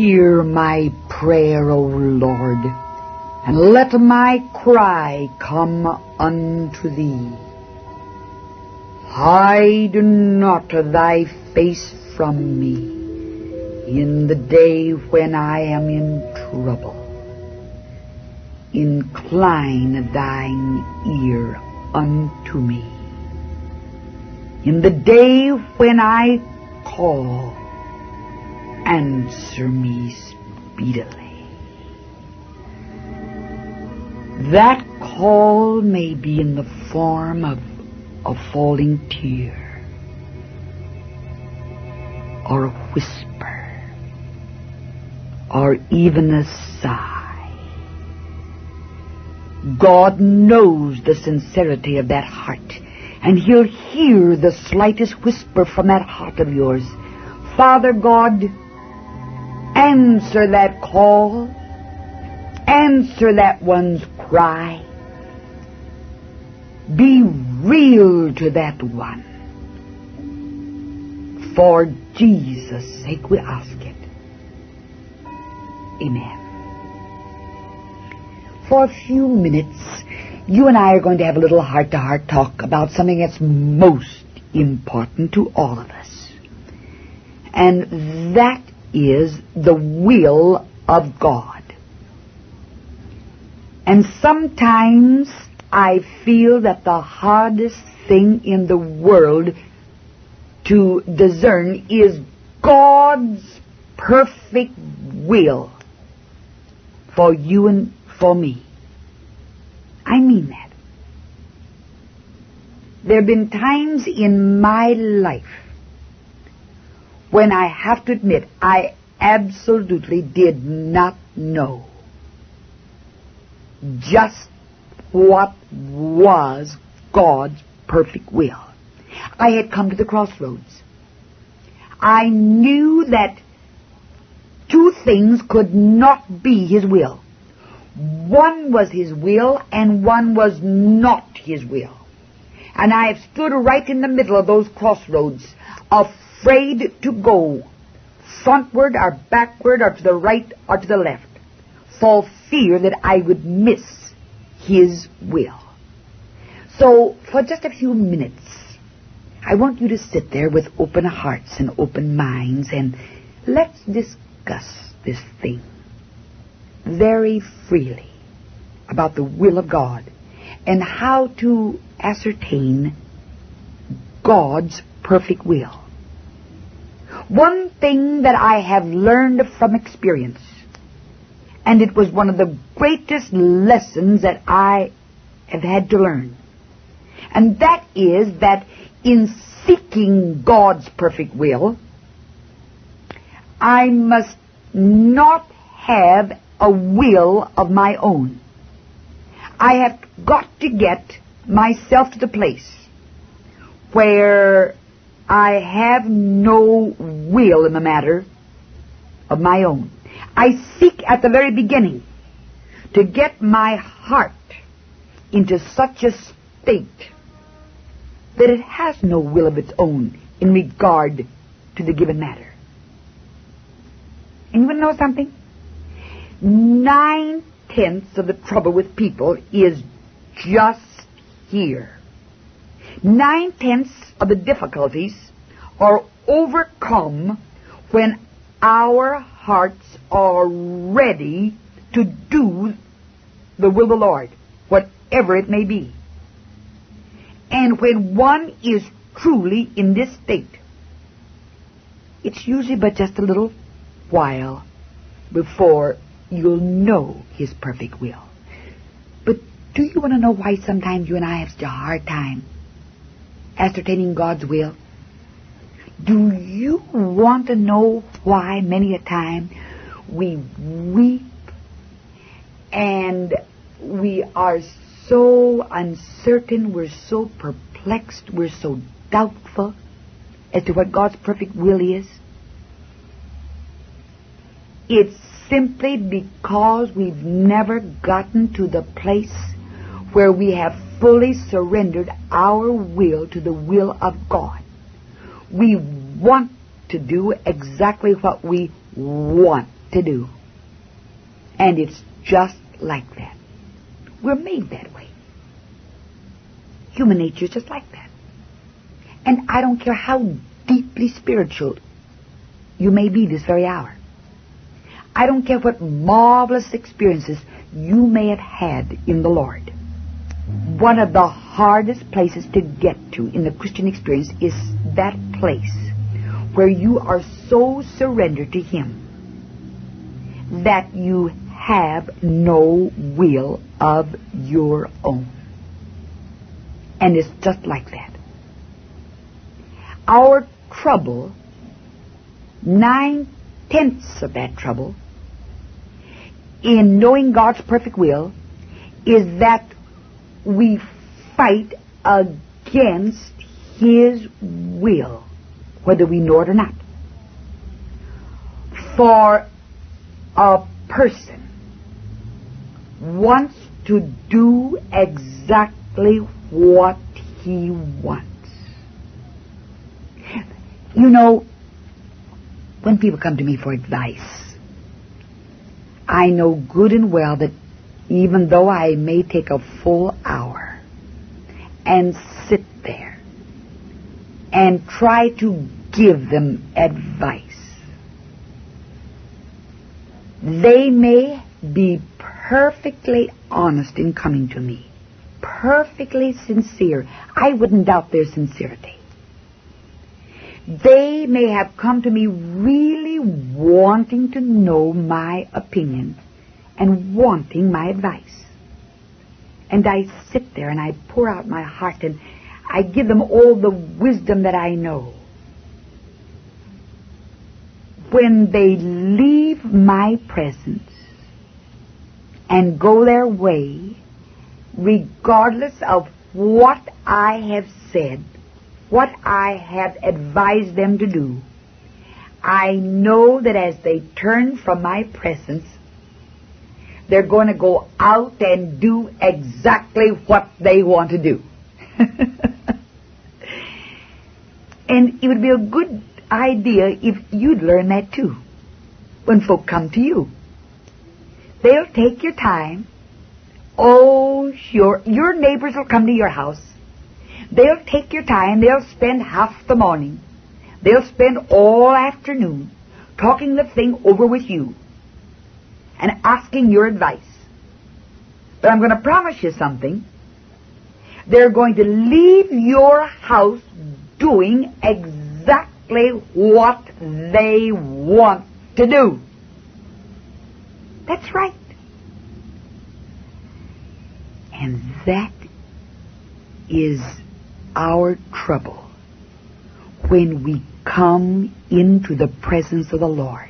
Hear my prayer, O Lord, and let my cry come unto thee. Hide not thy face from me in the day when I am in trouble. Incline thine ear unto me. In the day when I call, answer me speedily. That call may be in the form of a falling tear or a whisper or even a sigh. God knows the sincerity of that heart, and He'll hear the slightest whisper from that heart of yours. Father God, answer that call. Answer that one's cry. Be real to that one. For Jesus' sake we ask it. Amen. For a few minutes, you and I are going to have a little heart-to-heart talk about something that's most important to all of us. And that is the will of God. And sometimes I feel that the hardest thing in the world to discern is God's perfect will for you and for me. I mean that. There have been times in my life when I have to admit I absolutely did not know just what was God's perfect will. I had come to the crossroads. I knew that two things could not be His will. One was His will and one was not His will. And I have stood right in the middle of those crossroads, afraid to go frontward or backward or to the right or to the left, for fear that I would miss His will. So, for just a few minutes, I want you to sit there with open hearts and open minds and let's discuss this thing very freely about the will of God and how to ascertain God's perfect will. One thing that I have learned from experience, and it was one of the greatest lessons that I have had to learn, and that is that in seeking God's perfect will, I must not have a will of my own. I have got to get myself to the place where I have no will in the matter of my own. I seek at the very beginning to get my heart into such a state that it has no will of its own in regard to the given matter. Anyone know something? Nine tenths of the trouble with people is just here. Nine tenths of the difficulties are overcome when our hearts are ready to do the will of the Lord, whatever it may be. And when one is truly in this state, it's usually but just a little while before you'll know His perfect will. But do you want to know why sometimes you and I have such a hard time ascertaining God's will? Do you want to know why many a time we weep and we are so uncertain, we're so perplexed, we're so doubtful as to what God's perfect will is? It's simply because we've never gotten to the place where we have fully surrendered our will to the will of God. We want to do exactly what we want to do. And it's just like that. We're made that way. Human nature is just like that. And I don't care how deeply spiritual you may be this very hour. I don't care what marvelous experiences you may have had in the Lord. One of the hardest places to get to in the Christian experience is that place where you are so surrendered to Him that you have no will of your own. And it's just like that. Our trouble, nine tenths of that trouble, in knowing God's perfect will, is that we fight against His will, whether we know it or not. For a person wants to do exactly what he wants. You know, when people come to me for advice, I know good and well that even though I may take a full hour and sit there and try to give them advice, they may be perfectly honest in coming to me, perfectly sincere. I wouldn't doubt their sincerity. They may have come to me really wanting to know my opinion and wanting my advice. And I sit there and I pour out my heart and I give them all the wisdom that I know. When they leave my presence and go their way, regardless of what I have said, what I have advised them to do, I know that as they turn from my presence, they're going to go out and do exactly what they want to do. and it would be a good idea if you'd learn that too when folk come to you. They'll take your time. Oh, sure. Your neighbors will come to your house. They'll take your time. They'll spend half the morning. They'll spend all afternoon talking the thing over with you and asking your advice. But I'm going to promise you something. They're going to leave your house doing exactly what they want to do. That's right. And that is our trouble when we come into the presence of the Lord.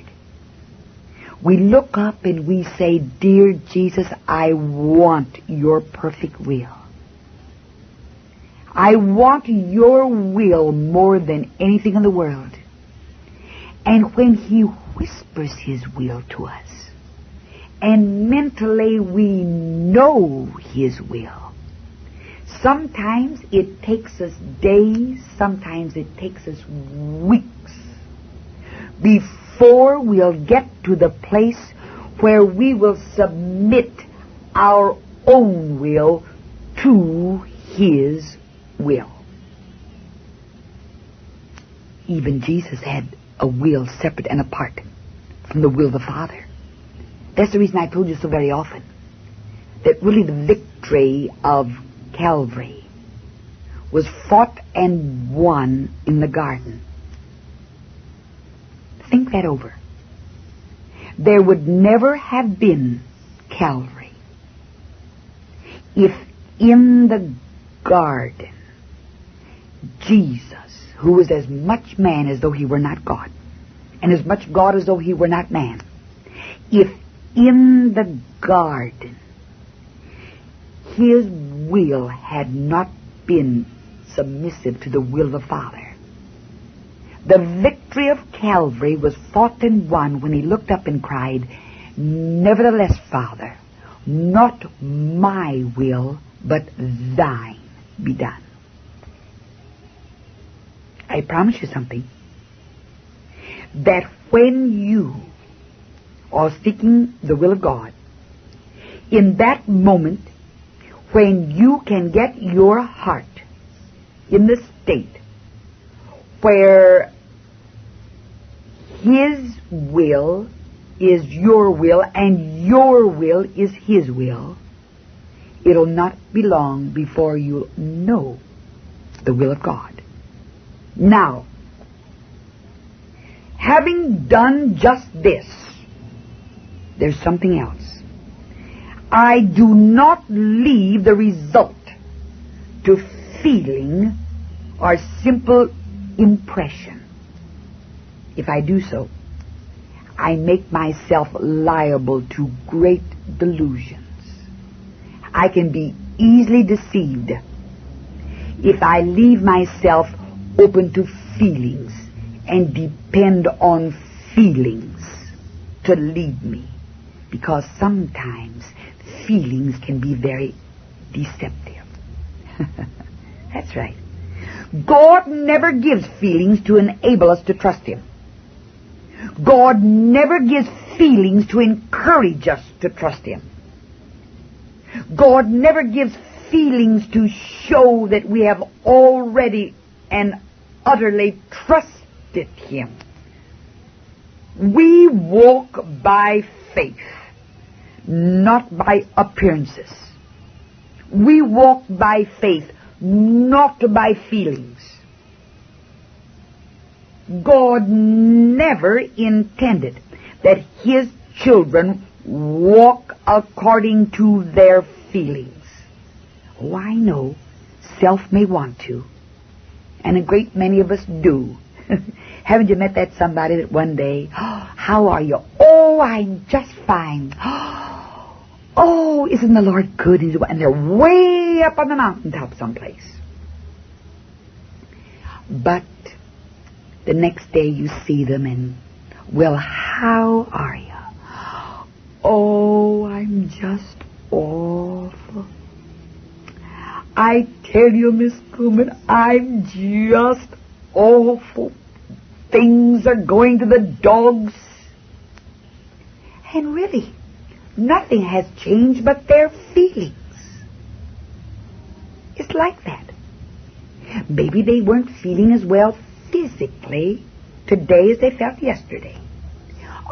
We look up and we say, Dear Jesus, I want your perfect will. I want your will more than anything in the world. And when He whispers His will to us, and mentally we know His will, sometimes it takes us days, sometimes it takes us weeks before we'll get to the place where we will submit our own will to His will. Even Jesus had a will separate and apart from the will of the Father. That's the reason I told you so very often that really the victory of Calvary was fought and won in the garden. That over. There would never have been Calvary if in the garden Jesus, who was as much man as though he were not God, and as much God as though he were not man, if in the garden his will had not been submissive to the will of the Father, the victory of Calvary was fought and won when he looked up and cried, Nevertheless, Father, not my will, but thine be done. I promise you something. That when you are seeking the will of God, in that moment when you can get your heart in the state where His will is your will and your will is His will, it'll not be long before you'll know the will of God. Now, having done just this, there's something else. I do not leave the result to feeling or simple impression. If I do so, I make myself liable to great delusions. I can be easily deceived if I leave myself open to feelings and depend on feelings to lead me. Because sometimes feelings can be very deceptive. That's right. God never gives feelings to enable us to trust Him. God never gives feelings to encourage us to trust Him. God never gives feelings to show that we have already and utterly trusted Him. We walk by faith, not by appearances. We walk by faith, not by feelings. God never intended that His children walk according to their feelings. Oh, I know. Self may want to. And a great many of us do. Haven't you met that somebody that one day, oh, how are you? Oh, I'm just fine. Oh, isn't the Lord good? And they're way up on the mountaintop someplace. But the next day you see them and, well, how are you? Oh, I'm just awful. I tell you, Miss Kuhlman, I'm just awful. Things are going to the dogs. And really, nothing has changed but their feelings. It's like that. Maybe they weren't feeling as well physically today as they felt yesterday.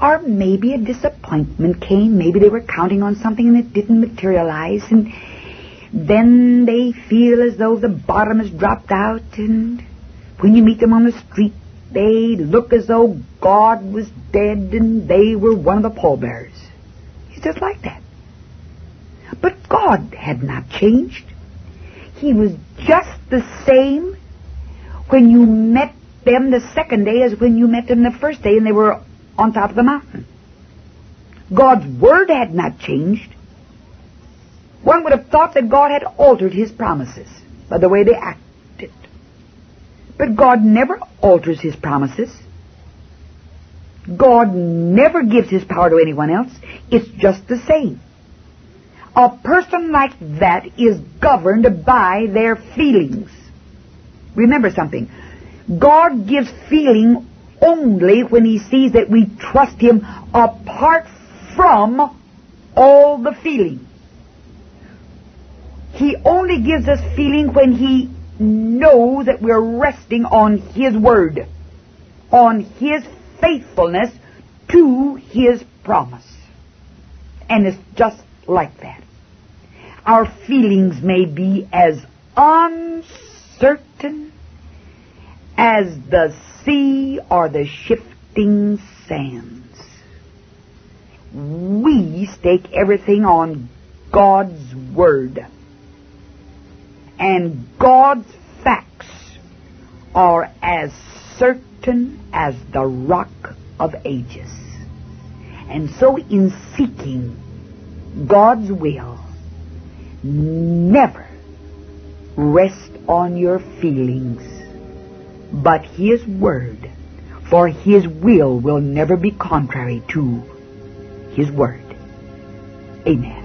Or maybe a disappointment came. Maybe they were counting on something and it didn't materialize. And then they feel as though the bottom has dropped out. And when you meet them on the street, they look as though God was dead and they were one of the pallbearers. It's just like that. But God had not changed. He was just the same when you met them the second day as when you met them the first day and they were on top of the mountain. God's word had not changed. One would have thought that God had altered his promises by the way they acted. But God never alters his promises. God never gives his power to anyone else. It's just the same. A person like that is governed by their feelings. Remember something. God gives feeling only when he sees that we trust him apart from all the feeling. He only gives us feeling when he knows that we're resting on his word, on his faithfulness to his promise. And it's just like that. Our feelings may be as uncertain as the sea or the shifting sands. We stake everything on God's Word. And God's facts are as certain as the rock of ages. And so in seeking God's will, never rest on your feelings but His Word, for His will will never be contrary to His Word. Amen.